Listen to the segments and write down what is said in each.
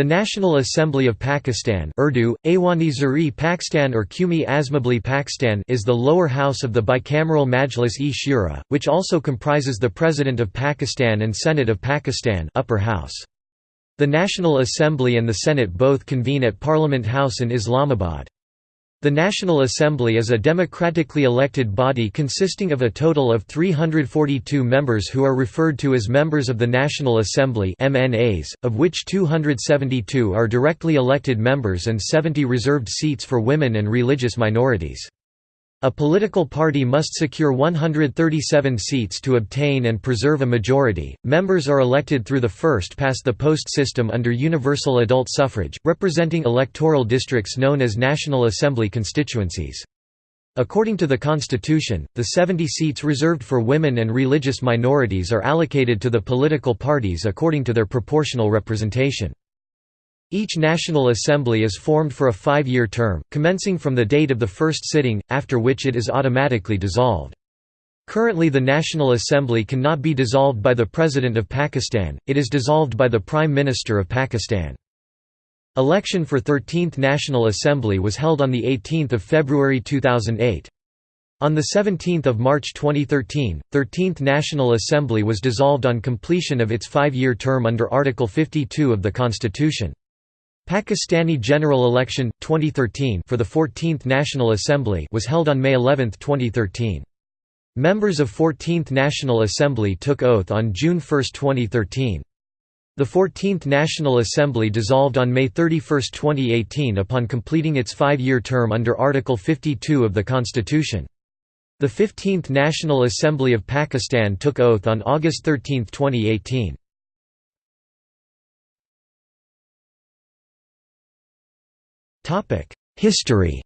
The National Assembly of Pakistan Urdu, Awani Pakistan or Qumi Azmabli Pakistan is the lower house of the bicameral Majlis-e-Shura, which also comprises the President of Pakistan and Senate of Pakistan upper house. The National Assembly and the Senate both convene at Parliament House in Islamabad. The National Assembly is a democratically elected body consisting of a total of 342 members who are referred to as members of the National Assembly MNAs, of which 272 are directly elected members and 70 reserved seats for women and religious minorities. A political party must secure 137 seats to obtain and preserve a majority. Members are elected through the first past the post system under universal adult suffrage, representing electoral districts known as National Assembly constituencies. According to the Constitution, the 70 seats reserved for women and religious minorities are allocated to the political parties according to their proportional representation. Each National Assembly is formed for a five-year term, commencing from the date of the first sitting, after which it is automatically dissolved. Currently the National Assembly cannot be dissolved by the President of Pakistan, it is dissolved by the Prime Minister of Pakistan. Election for 13th National Assembly was held on 18 February 2008. On 17 March 2013, 13th National Assembly was dissolved on completion of its five-year term under Article 52 of the Constitution. Pakistani general election 2013 for the 14th National Assembly was held on May 11, 2013. Members of 14th National Assembly took oath on June 1, 2013. The 14th National Assembly dissolved on May 31, 2018 upon completing its five-year term under Article 52 of the Constitution. The 15th National Assembly of Pakistan took oath on August 13, 2018. History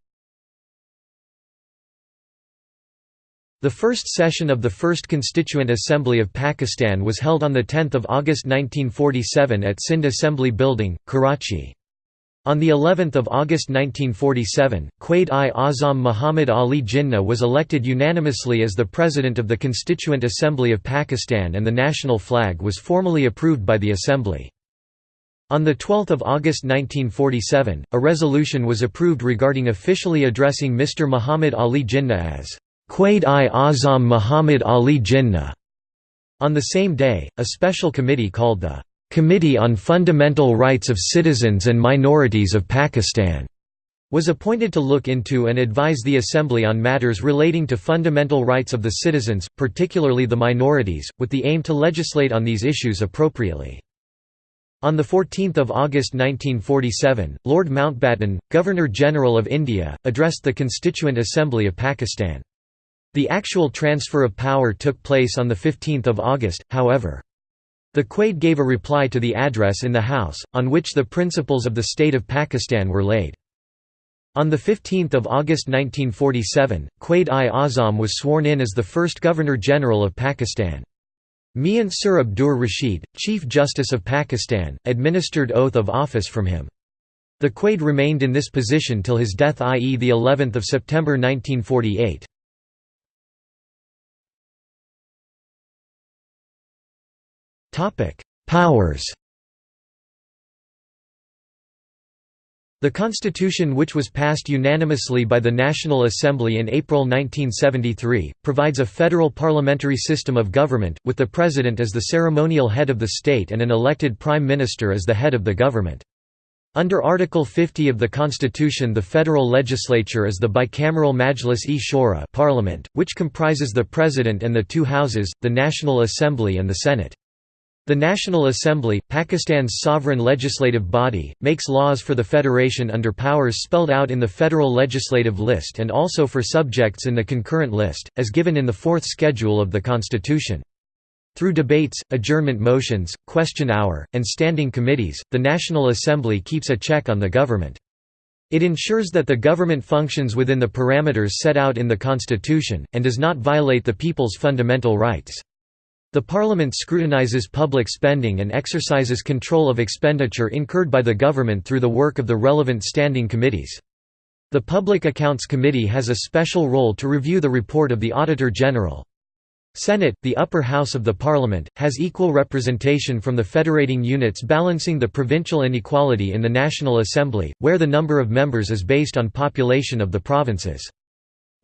The first session of the First Constituent Assembly of Pakistan was held on 10 August 1947 at Sindh Assembly Building, Karachi. On the 11th of August 1947, Quaid-i-Azam Muhammad Ali Jinnah was elected unanimously as the President of the Constituent Assembly of Pakistan and the national flag was formally approved by the Assembly. On 12 August 1947, a resolution was approved regarding officially addressing Mr. Muhammad Ali Jinnah as Quaid-i-Azam Muhammad Ali Jinnah. On the same day, a special committee called the Committee on Fundamental Rights of Citizens and Minorities of Pakistan was appointed to look into and advise the Assembly on matters relating to fundamental rights of the citizens, particularly the minorities, with the aim to legislate on these issues appropriately. On 14 August 1947, Lord Mountbatten, Governor-General of India, addressed the Constituent Assembly of Pakistan. The actual transfer of power took place on 15 August, however. The Quaid gave a reply to the address in the House, on which the principles of the state of Pakistan were laid. On 15 August 1947, Quaid-i-Azam was sworn in as the first Governor-General of Pakistan. Mian Sir Abdur Rashid, Chief Justice of Pakistan, administered oath of office from him. The Quaid remained in this position till his death i.e. the 11th of September 1948. Powers The Constitution which was passed unanimously by the National Assembly in April 1973, provides a federal parliamentary system of government, with the President as the ceremonial head of the state and an elected Prime Minister as the head of the government. Under Article 50 of the Constitution the federal legislature is the bicameral Majlis-e-Shura parliament, which comprises the President and the two houses, the National Assembly and the Senate. The National Assembly, Pakistan's sovereign legislative body, makes laws for the federation under powers spelled out in the Federal Legislative List and also for subjects in the concurrent list, as given in the fourth schedule of the Constitution. Through debates, adjournment motions, question hour, and standing committees, the National Assembly keeps a check on the government. It ensures that the government functions within the parameters set out in the Constitution, and does not violate the people's fundamental rights. The Parliament scrutinises public spending and exercises control of expenditure incurred by the government through the work of the relevant standing committees. The Public Accounts Committee has a special role to review the report of the Auditor General. Senate, the upper house of the parliament, has equal representation from the federating units balancing the provincial inequality in the National Assembly, where the number of members is based on population of the provinces.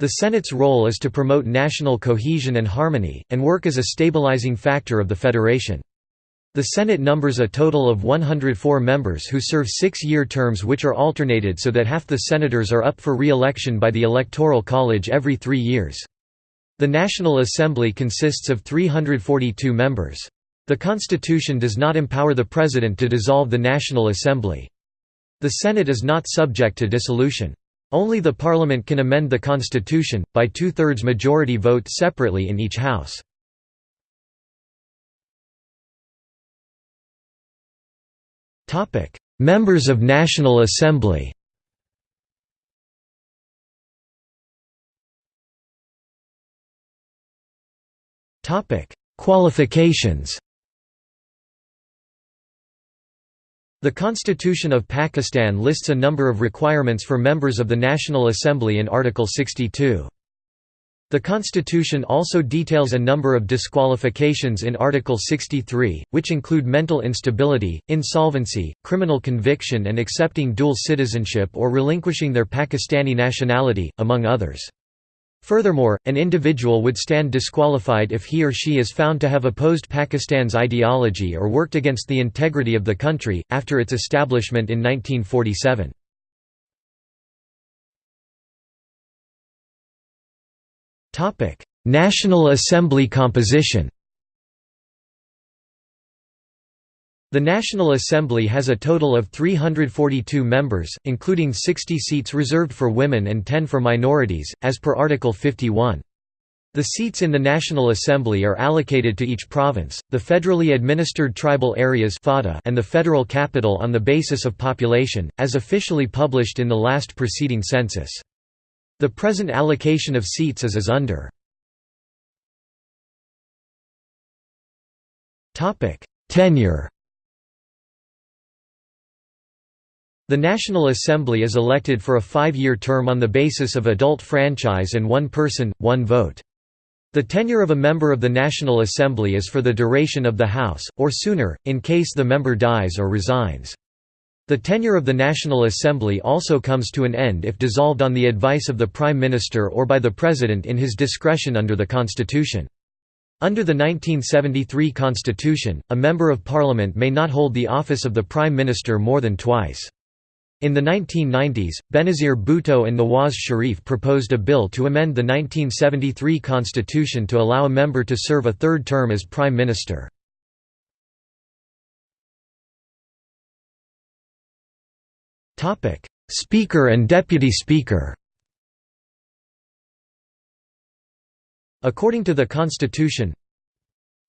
The Senate's role is to promote national cohesion and harmony, and work as a stabilizing factor of the federation. The Senate numbers a total of 104 members who serve six-year terms which are alternated so that half the senators are up for re-election by the Electoral College every three years. The National Assembly consists of 342 members. The Constitution does not empower the President to dissolve the National Assembly. The Senate is not subject to dissolution. Only the Parliament can amend the Constitution, by two-thirds majority vote separately in each House. Members of National Assembly Qualifications The Constitution of Pakistan lists a number of requirements for members of the National Assembly in Article 62. The Constitution also details a number of disqualifications in Article 63, which include mental instability, insolvency, criminal conviction and accepting dual citizenship or relinquishing their Pakistani nationality, among others. Furthermore, an individual would stand disqualified if he or she is found to have opposed Pakistan's ideology or worked against the integrity of the country, after its establishment in 1947. National Assembly composition The National Assembly has a total of 342 members, including 60 seats reserved for women and 10 for minorities, as per Article 51. The seats in the National Assembly are allocated to each province, the federally administered tribal areas and the federal capital on the basis of population, as officially published in the last preceding census. The present allocation of seats is as under. Tenure The National Assembly is elected for a five-year term on the basis of adult franchise and one person, one vote. The tenure of a member of the National Assembly is for the duration of the House, or sooner, in case the member dies or resigns. The tenure of the National Assembly also comes to an end if dissolved on the advice of the Prime Minister or by the President in his discretion under the Constitution. Under the 1973 Constitution, a Member of Parliament may not hold the office of the Prime Minister more than twice. In the 1990s, Benazir Bhutto and Nawaz Sharif proposed a bill to amend the 1973 constitution to allow a member to serve a third term as prime minister. Speaker and Deputy Speaker According to the Constitution,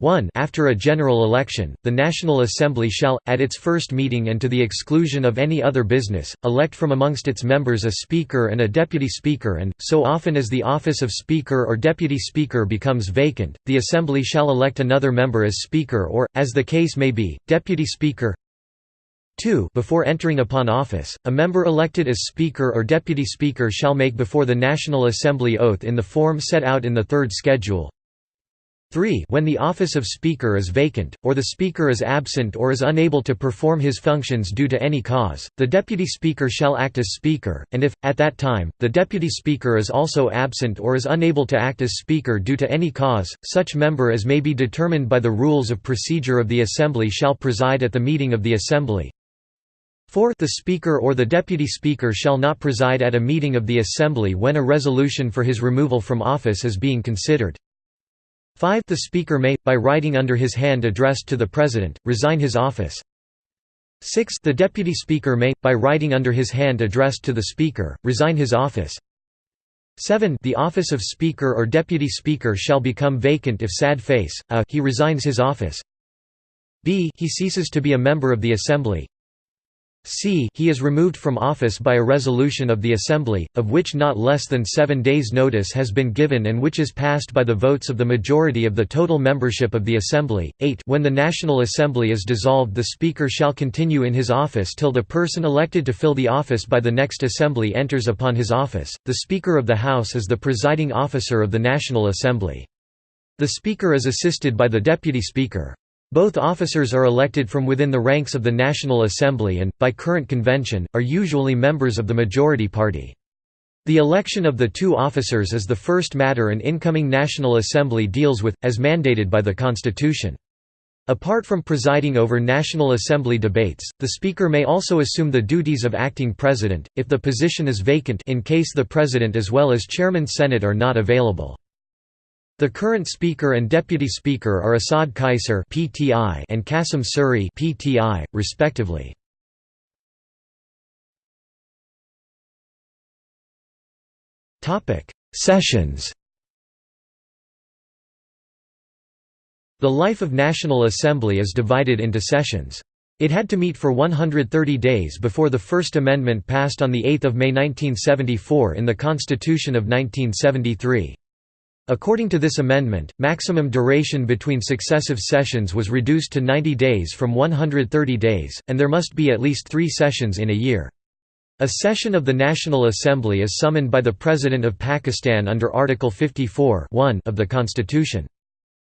1 After a general election, the National Assembly shall, at its first meeting and to the exclusion of any other business, elect from amongst its members a Speaker and a Deputy Speaker and, so often as the office of Speaker or Deputy Speaker becomes vacant, the Assembly shall elect another member as Speaker or, as the case may be, Deputy Speaker. 2 Before entering upon office, a member elected as Speaker or Deputy Speaker shall make before the National Assembly oath in the form set out in the third schedule 3 When the office of Speaker is vacant, or the Speaker is absent or is unable to perform his functions due to any cause, the Deputy Speaker shall act as Speaker, and if, at that time, the Deputy Speaker is also absent or is unable to act as Speaker due to any cause, such member as may be determined by the rules of procedure of the Assembly shall preside at the meeting of the Assembly. 4 The Speaker or the Deputy Speaker shall not preside at a meeting of the Assembly when a resolution for his removal from office is being considered. 5 The Speaker may, by writing under his hand addressed to the President, resign his office. 6 The Deputy Speaker may, by writing under his hand addressed to the Speaker, resign his office. 7 The office of Speaker or Deputy Speaker shall become vacant if sad face, a he resigns his office b he ceases to be a member of the Assembly c he is removed from office by a resolution of the Assembly, of which not less than seven days' notice has been given and which is passed by the votes of the majority of the total membership of the Assembly. 8 When the National Assembly is dissolved the Speaker shall continue in his office till the person elected to fill the office by the next Assembly enters upon his office. The Speaker of the House is the presiding officer of the National Assembly. The Speaker is assisted by the Deputy Speaker. Both officers are elected from within the ranks of the National Assembly and, by current convention, are usually members of the majority party. The election of the two officers is the first matter an incoming National Assembly deals with, as mandated by the Constitution. Apart from presiding over National Assembly debates, the Speaker may also assume the duties of acting President, if the position is vacant in case the President as well as Chairman Senate are not available. The current Speaker and Deputy Speaker are Asad Qaiser (PTI) and Qasim Suri (PTI), respectively. Topic: Sessions. The life of National Assembly is divided into sessions. It had to meet for 130 days before the First Amendment passed on 8 May 1974 in the Constitution of 1973. According to this amendment, maximum duration between successive sessions was reduced to 90 days from 130 days, and there must be at least three sessions in a year. A session of the National Assembly is summoned by the President of Pakistan under Article 54 of the Constitution.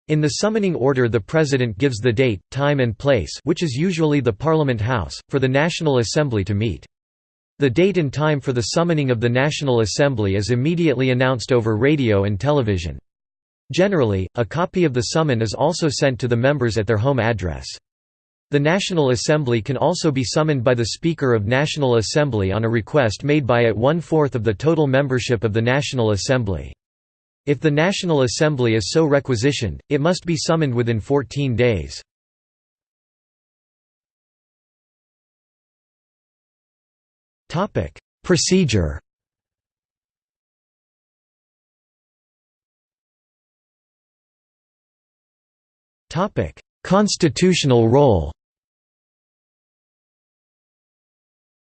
In the summoning order the President gives the date, time and place which is usually the Parliament House, for the National Assembly to meet. The date and time for the summoning of the National Assembly is immediately announced over radio and television. Generally, a copy of the summon is also sent to the members at their home address. The National Assembly can also be summoned by the Speaker of National Assembly on a request made by at one-fourth of the total membership of the National Assembly. If the National Assembly is so requisitioned, it must be summoned within 14 days. Topic: Procedure. Topic: Constitutional role.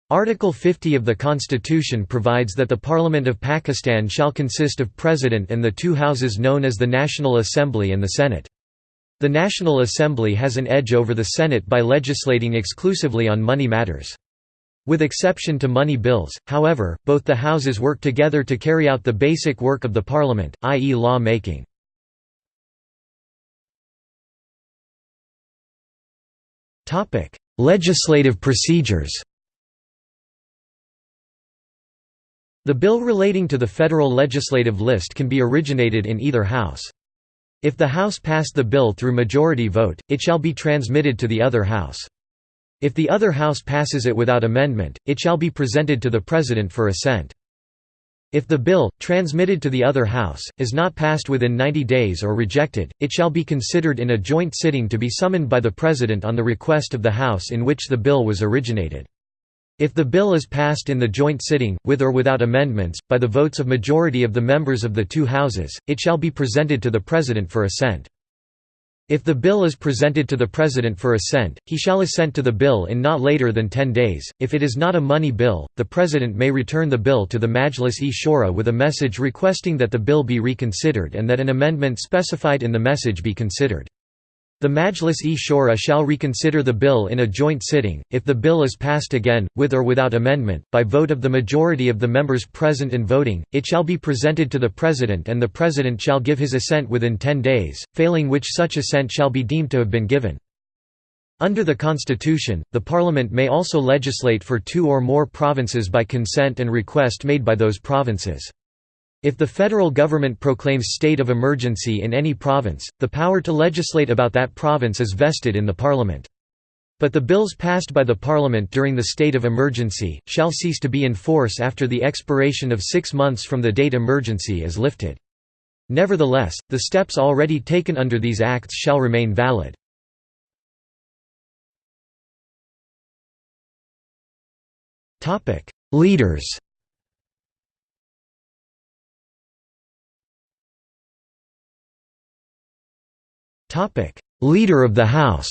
Article 50 of the Constitution provides that the Parliament of Pakistan shall consist of President and the two houses known as the National Assembly and the Senate. The National Assembly has an edge over the Senate by legislating exclusively on money matters. With exception to money bills, however, both the houses work together to carry out the basic work of the parliament, i.e. law making. Legislative procedures The bill relating to the federal legislative list can be originated in either house. If the House passed the bill through majority vote, it shall be transmitted to the other House. If the other House passes it without amendment, it shall be presented to the President for assent. If the bill, transmitted to the other House, is not passed within 90 days or rejected, it shall be considered in a joint sitting to be summoned by the President on the request of the House in which the bill was originated. If the bill is passed in the joint sitting, with or without amendments, by the votes of majority of the members of the two houses, it shall be presented to the President for assent. If the bill is presented to the President for assent, he shall assent to the bill in not later than ten days. If it is not a money bill, the President may return the bill to the Majlis-e-Shura with a message requesting that the bill be reconsidered and that an amendment specified in the message be considered. The Majlis-e-Shura shall reconsider the bill in a joint sitting, if the bill is passed again, with or without amendment, by vote of the majority of the members present and voting, it shall be presented to the President and the President shall give his assent within ten days, failing which such assent shall be deemed to have been given. Under the Constitution, the Parliament may also legislate for two or more provinces by consent and request made by those provinces. If the federal government proclaims state of emergency in any province, the power to legislate about that province is vested in the parliament. But the bills passed by the parliament during the state of emergency, shall cease to be in force after the expiration of six months from the date emergency is lifted. Nevertheless, the steps already taken under these acts shall remain valid. Leaders Leader of the House.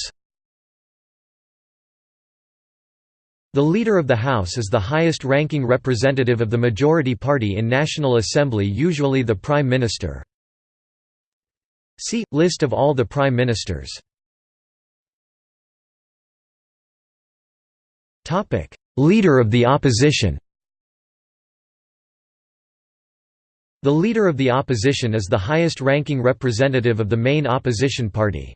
The Leader of the House is the highest-ranking representative of the majority party in National Assembly usually the Prime Minister. See, List of all the Prime Ministers. Leader of the Opposition The Leader of the Opposition is the highest-ranking representative of the main opposition party.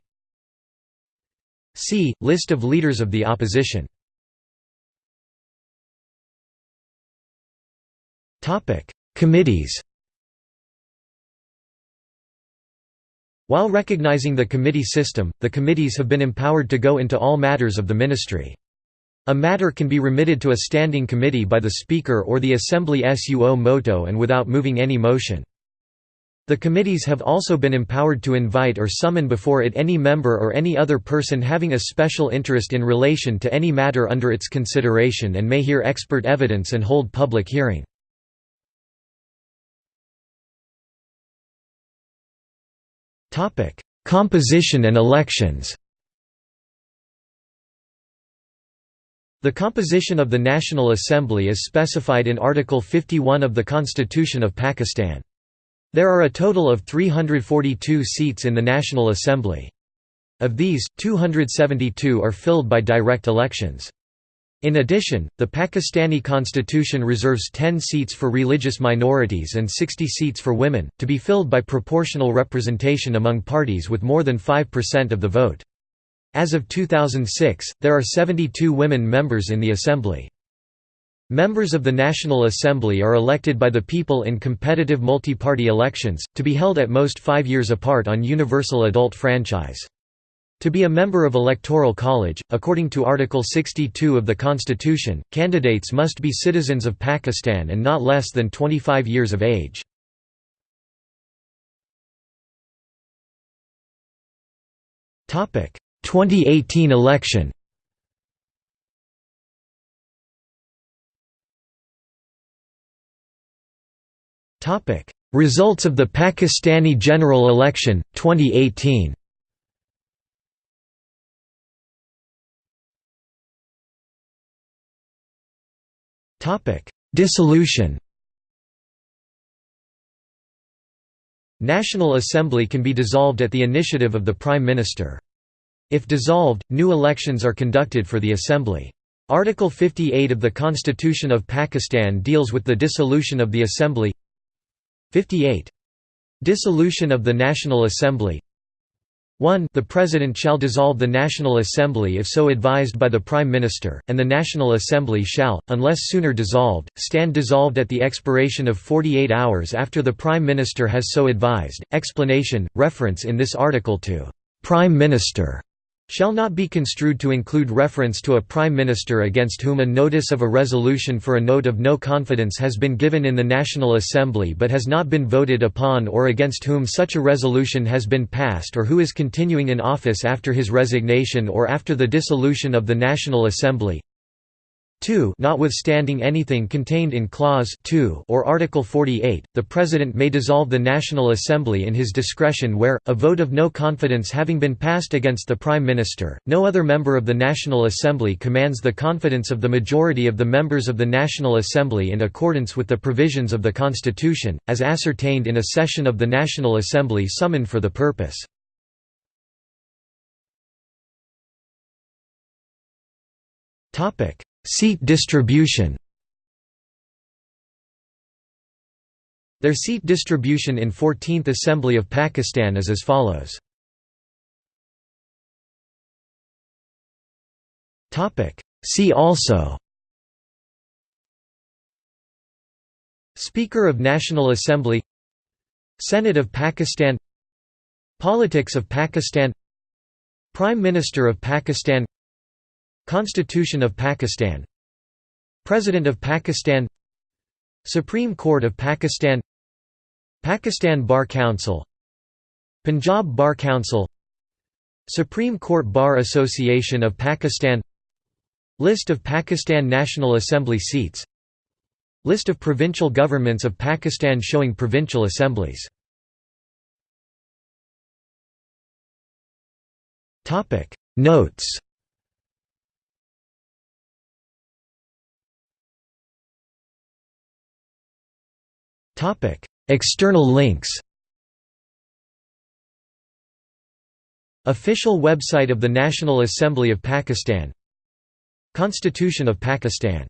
See, List of Leaders of the Opposition Committees While recognizing the committee system, the committees have been empowered to go into all matters of the ministry. A matter can be remitted to a standing committee by the Speaker or the Assembly suo moto and without moving any motion. The committees have also been empowered to invite or summon before it any member or any other person having a special interest in relation to any matter under its consideration and may hear expert evidence and hold public hearing. Composition and elections The composition of the National Assembly is specified in Article 51 of the Constitution of Pakistan. There are a total of 342 seats in the National Assembly. Of these, 272 are filled by direct elections. In addition, the Pakistani constitution reserves 10 seats for religious minorities and 60 seats for women, to be filled by proportional representation among parties with more than 5% of the vote. As of 2006, there are 72 women members in the Assembly. Members of the National Assembly are elected by the people in competitive multi-party elections, to be held at most five years apart on universal adult franchise. To be a member of Electoral College, according to Article 62 of the Constitution, candidates must be citizens of Pakistan and not less than 25 years of age. 2018 election. Topic: Results of the Pakistani general election, 2018 Topic: Dissolution. National Assembly can be dissolved at the initiative of the Prime Minister. If dissolved, new elections are conducted for the Assembly. Article 58 of the Constitution of Pakistan deals with the dissolution of the Assembly 58. Dissolution of the National Assembly 1 The President shall dissolve the National Assembly if so advised by the Prime Minister, and the National Assembly shall, unless sooner dissolved, stand dissolved at the expiration of 48 hours after the Prime Minister has so advised. Explanation, reference in this article to «Prime Minister» shall not be construed to include reference to a prime minister against whom a notice of a resolution for a note of no confidence has been given in the National Assembly but has not been voted upon or against whom such a resolution has been passed or who is continuing in office after his resignation or after the dissolution of the National Assembly 2 Notwithstanding anything contained in Clause 2 or Article 48, the President may dissolve the National Assembly in his discretion where, a vote of no confidence having been passed against the Prime Minister, no other member of the National Assembly commands the confidence of the majority of the members of the National Assembly in accordance with the provisions of the Constitution, as ascertained in a session of the National Assembly summoned for the purpose. Topic Seat distribution. Their seat distribution in 14th Assembly of Pakistan is as follows. See also. Speaker of National Assembly. Senate of Pakistan. Politics of Pakistan. Prime Minister of Pakistan Constitution of Pakistan. President of Pakistan. Supreme Court of Pakistan. Pakistan Bar Council. Punjab Bar Council. Supreme Court Bar Association of Pakistan. List of Pakistan National Assembly seats. List of provincial governments of Pakistan showing provincial assemblies. Notes Topic: External links. Official website of the National Assembly of Pakistan Constitution of Pakistan